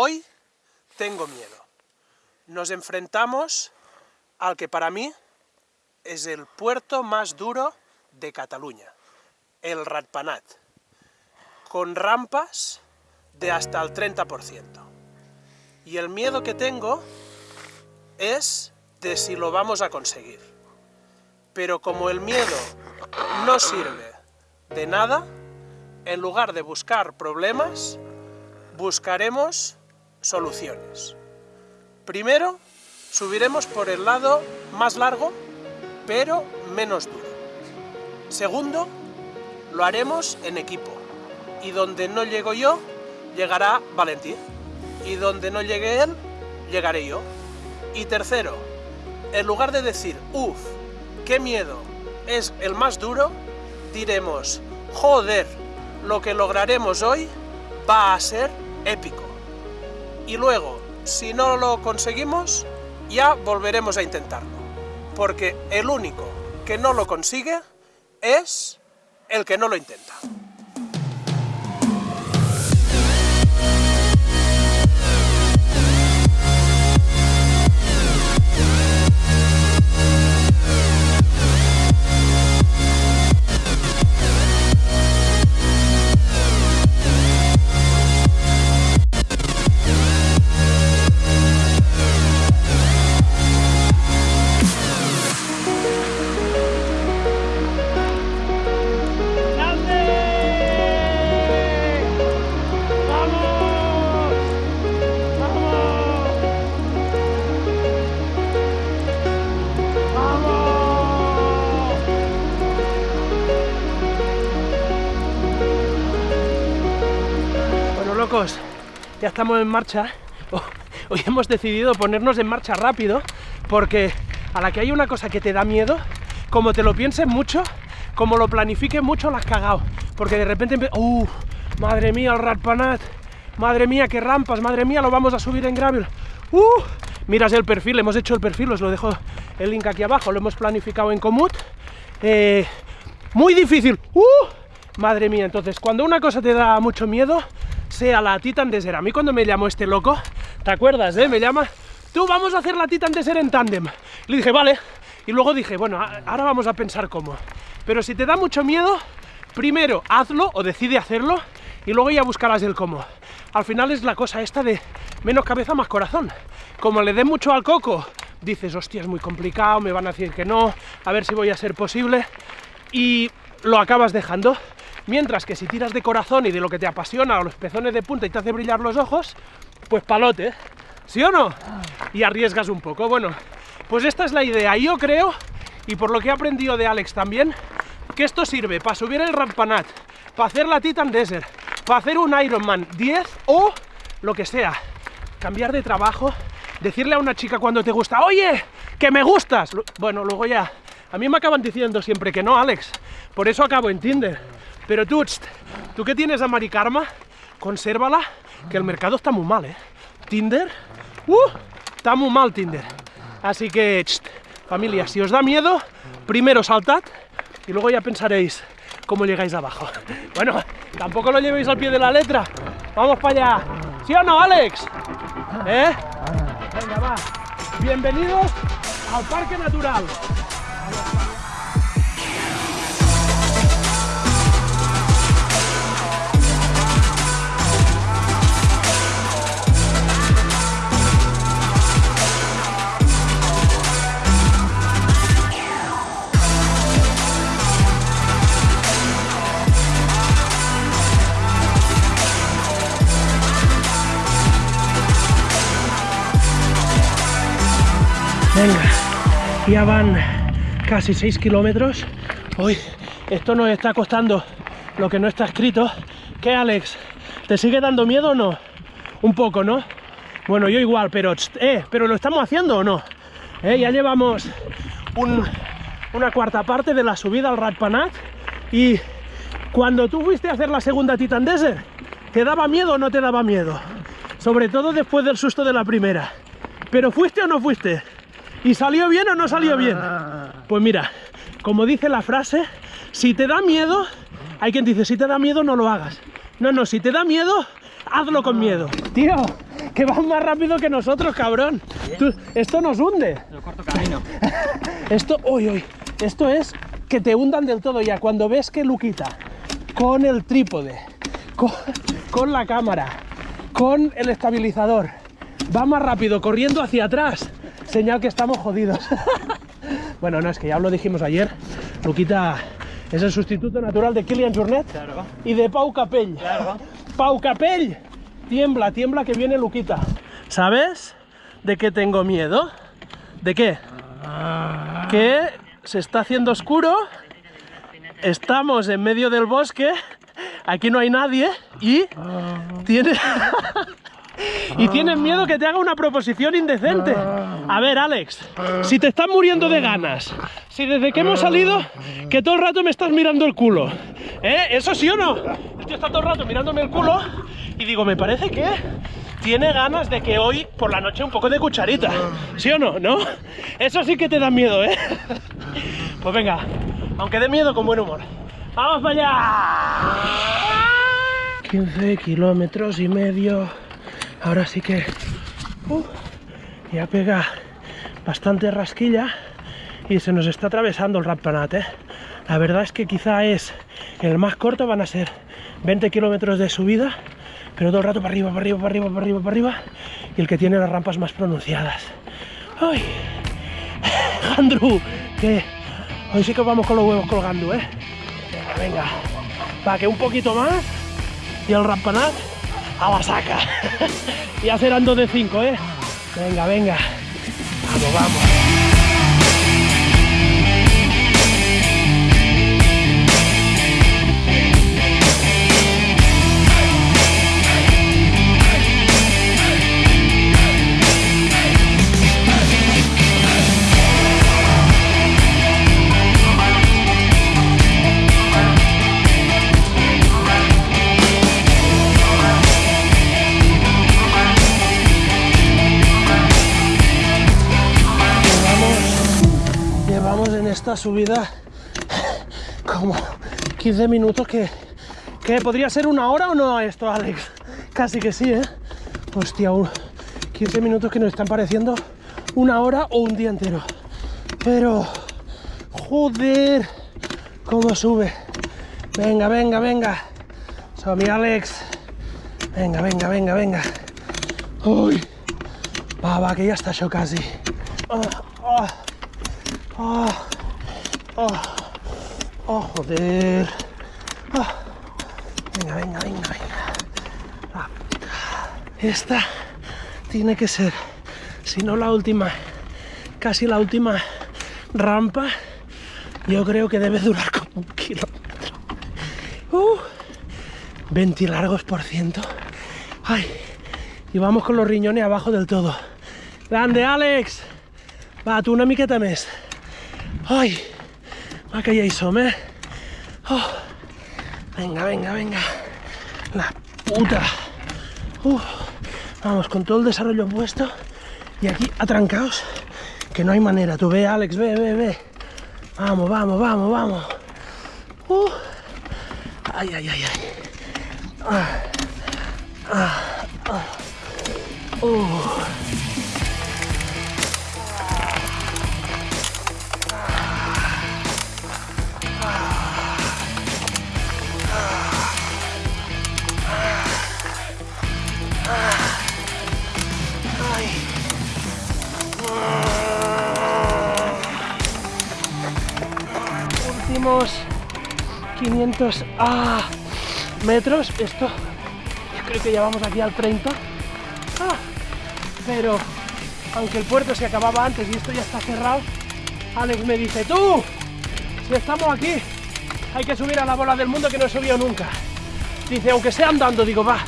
Hoy tengo miedo. Nos enfrentamos al que para mí es el puerto más duro de Cataluña, el Ratpanat, con rampas de hasta el 30%. Y el miedo que tengo es de si lo vamos a conseguir. Pero como el miedo no sirve de nada, en lugar de buscar problemas, buscaremos soluciones. Primero, subiremos por el lado más largo, pero menos duro. Segundo, lo haremos en equipo. Y donde no llego yo, llegará Valentín. Y donde no llegue él, llegaré yo. Y tercero, en lugar de decir, uff, qué miedo, es el más duro, diremos, joder, lo que lograremos hoy va a ser épico. Y luego, si no lo conseguimos, ya volveremos a intentarlo. Porque el único que no lo consigue es el que no lo intenta. Ya estamos en marcha. Oh, Hoy hemos decidido ponernos en marcha rápido porque a la que hay una cosa que te da miedo, como te lo pienses mucho, como lo planifiques mucho, la has cagado. Porque de repente, ¡uh! Madre mía, el Ratpanat. Madre mía, qué rampas. Madre mía, lo vamos a subir en gravel. ¡Uh! Miras el perfil, hemos hecho el perfil, os lo dejo el link aquí abajo. Lo hemos planificado en Comut. Eh, muy difícil. ¡Uh! Madre mía, entonces, cuando una cosa te da mucho miedo, sea la Titan Desert. A mí cuando me llamó este loco, ¿te acuerdas, eh? Me llama, tú vamos a hacer la Titan Desert en tándem. Le dije, vale. Y luego dije, bueno, ahora vamos a pensar cómo. Pero si te da mucho miedo, primero hazlo o decide hacerlo y luego ya buscarás el cómo. Al final es la cosa esta de menos cabeza, más corazón. Como le dé mucho al coco, dices, hostia, es muy complicado, me van a decir que no, a ver si voy a ser posible. Y lo acabas dejando. Mientras que si tiras de corazón y de lo que te apasiona o los pezones de punta y te hace brillar los ojos, pues palote, ¿sí o no? Y arriesgas un poco. Bueno, pues esta es la idea. Yo creo, y por lo que he aprendido de Alex también, que esto sirve para subir el Rampanat, para hacer la Titan Desert, para hacer un Ironman 10 o lo que sea. Cambiar de trabajo, decirle a una chica cuando te gusta, oye, que me gustas. Bueno, luego ya. A mí me acaban diciendo siempre que no, Alex. Por eso acabo en Tinder. Pero tú, tú que tienes a Mari Karma, consérvala, que el mercado está muy mal, ¿eh? Tinder, uh, está muy mal Tinder. Así que, familia, si os da miedo, primero saltad y luego ya pensaréis cómo llegáis abajo. Bueno, tampoco lo llevéis al pie de la letra. Vamos para allá. ¿Sí o no, Alex? ¿Eh? Venga, va. Bienvenidos al Parque Natural. Venga, ya van casi 6 kilómetros. Uy, esto nos está costando lo que no está escrito. ¿Qué, Alex? ¿Te sigue dando miedo o no? Un poco, ¿no? Bueno, yo igual, pero... Eh, ¿pero lo estamos haciendo o no? Eh, ya llevamos un- una cuarta parte de la subida al Ratpanat y cuando tú fuiste a hacer la segunda Titan Desert, ¿te daba miedo o no te daba miedo? Sobre todo después del susto de la primera. ¿Pero fuiste o no fuiste? ¿Y salió bien o no salió bien? Pues mira, como dice la frase, si te da miedo, hay quien dice, si te da miedo no lo hagas. No, no, si te da miedo, hazlo con miedo. Tío, que vas más rápido que nosotros, cabrón. Tú- esto nos hunde. Lo corto camino. Esto, uy, uy, esto es que te hundan del todo ya. Cuando ves que Luquita, con el trípode, con, con la cámara, con el estabilizador, va más rápido corriendo hacia atrás, señal que estamos jodidos. bueno, no, es que ya lo dijimos ayer. Luquita es el sustituto natural de Kilian Jornet Claro. y de Pau Capell. Claro. Pau Capell, tiembla, tiembla que viene Luquita. ¿Sabes de qué tengo miedo? ¿De qué? Que se está haciendo oscuro, estamos en medio del bosque, aquí no hay nadie y tiene... Y tienes miedo que te haga una proposición indecente. A ver, Alex, si te estás muriendo de ganas, si desde que hemos salido, que todo el rato me estás mirando el culo, ¿eh? ¿Eso sí o no? El tío está todo el rato mirándome el culo y digo, me parece que tiene ganas de que hoy por la noche un poco de cucharita. ¿Sí o no? ¿No? Eso sí que te da miedo, ¿eh? Pues venga, aunque dé miedo con buen humor. ¡Vamos para allá! 15 kilómetros y medio. Ahora sí que uh, ya pega bastante rasquilla y se nos está atravesando el Rampanat. ¿eh? La verdad es que quizá es el más corto, van a ser 20 kilómetros de subida, pero todo el rato para arriba, para arriba, para arriba, para arriba, para arriba, y el que tiene las rampas más pronunciadas. ¡Ay! Andrew, que hoy sí que vamos con los huevos colgando, ¿eh? Venga. Va, que un poquito más y el rampanat a la saca. ya serán dos de 5, ¿eh? Venga, venga. Vamos, vamos. Esta subida como 15 minutos que, que podría ser una hora o no esto, Alex. Casi que sí, ¿eh? Hostia, un- 15 minutos que nos están pareciendo una hora o un día entero. Pero, joder, cómo sube. Venga, venga, venga. Soy mi Alex. Venga, venga, venga, venga. Uy. Va, va, que ya está yo casi. Ah, ah, ah, ah, ah, joder. Ah. Venga, venga, venga, venga. Ah, Esta tiene que ser, si no la última, casi la última rampa. Yo creo que debe durar como un kilómetro. Uh, 20 largos por ciento. Ay, y vamos con los riñones abajo del todo. Grande, Alex! Va, tu una miqueta més. Ai, va que ja hi som, eh? Oh. Venga, venga, venga. La puta. Vamos, con todo el desarrollo puesto. Y aquí atrancaos, que no hay manera. Tú ve, Alex, ve, ve, ve. Vamos, vamos, vamos, vamos. Ay, ay, ay, ay. Ah. Ah. Ah. 500 ah, metros. Esto, yo creo que ya vamos aquí al 30. Ah, pero aunque el puerto se acababa antes y esto ya está cerrado, Alex me dice, tú, si estamos aquí, hay que subir a la bola del mundo que no he subido nunca. Dice, aunque sea andando, digo, va,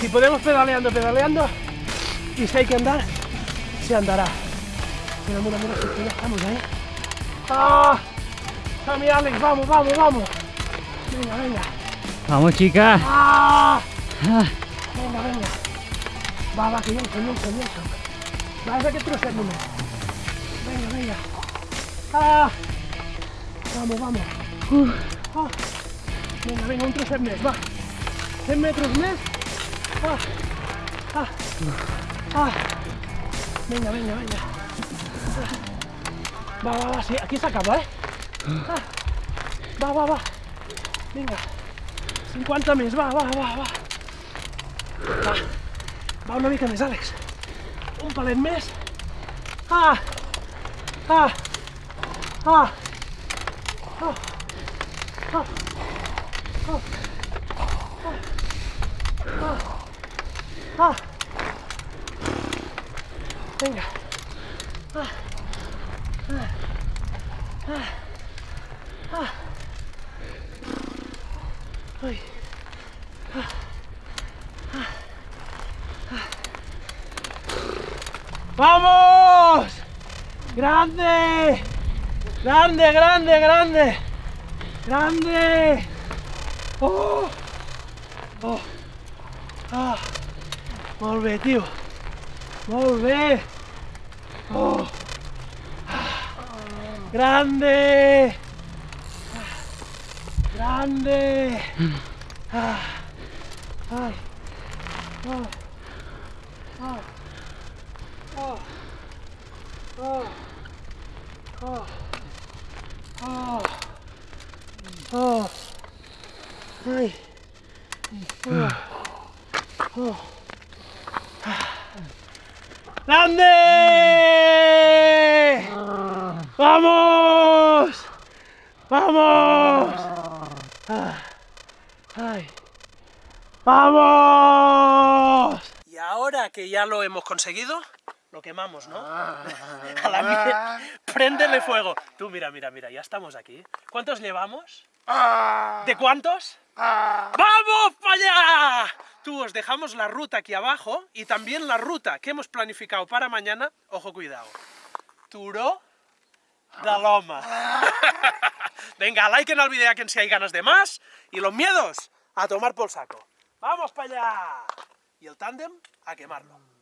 si podemos pedaleando, pedaleando, y si hay que andar, se andará. Mira, mira, mira, estamos ahí. ¡Ah! Alex, vamos, vamos, vamos. Venga, venga. Vamos, chica. ¡Ah! Ah, Venga, venga. Va, va, que yo, que yo, que yo. Va, ese que trocet només. Venga, venga. ¡Ah! Vamos, vamos. Ah. Vinga, vinga, un trosset més, va. 100 metres més ah, ah. Venga, venga, venga. Va, va, va, sí, aquí se acaba, ¿eh? Ah. Va, va, va. Venga, 50 més, va, va, va, va. Va, va una mica més, Àlex. Un palet més. Ah! Ah! Ah! Oh! Oh! Oh! Oh! Oh! Ah! Vinga. Ah! Ah! Ah! Ah! ah. ah. ah. Ah. ¡Vamos! ¡Grande! ¡Grande, grande, grande! ¡Grande! ¡Oh! ¡Oh! ¡Ah! Molt bé, tio. Molt. Oh! Ah. ¡Grande! grande. Ah, ay, oh, oh, ay, ¡Grande! ¡Vamos! ¡Vamos! Ah, ¡Ay! ¡Vamos! Y ahora que ya lo hemos conseguido, lo quemamos, ¿no? A la mía. Préndele fuego. Tú, mira, mira, mira, ya estamos aquí. ¿Cuántos llevamos? ¿De cuántos? ¡Vamos para allá! Tú, os dejamos la ruta aquí abajo y también la ruta que hemos planificado para mañana. Ojo, cuidado. Turó de Loma. Venga, like en el vídeo a quien si hay ganas de más y los miedos a tomar por saco. ¡Vamos para allá! Y el tándem a quemarlo.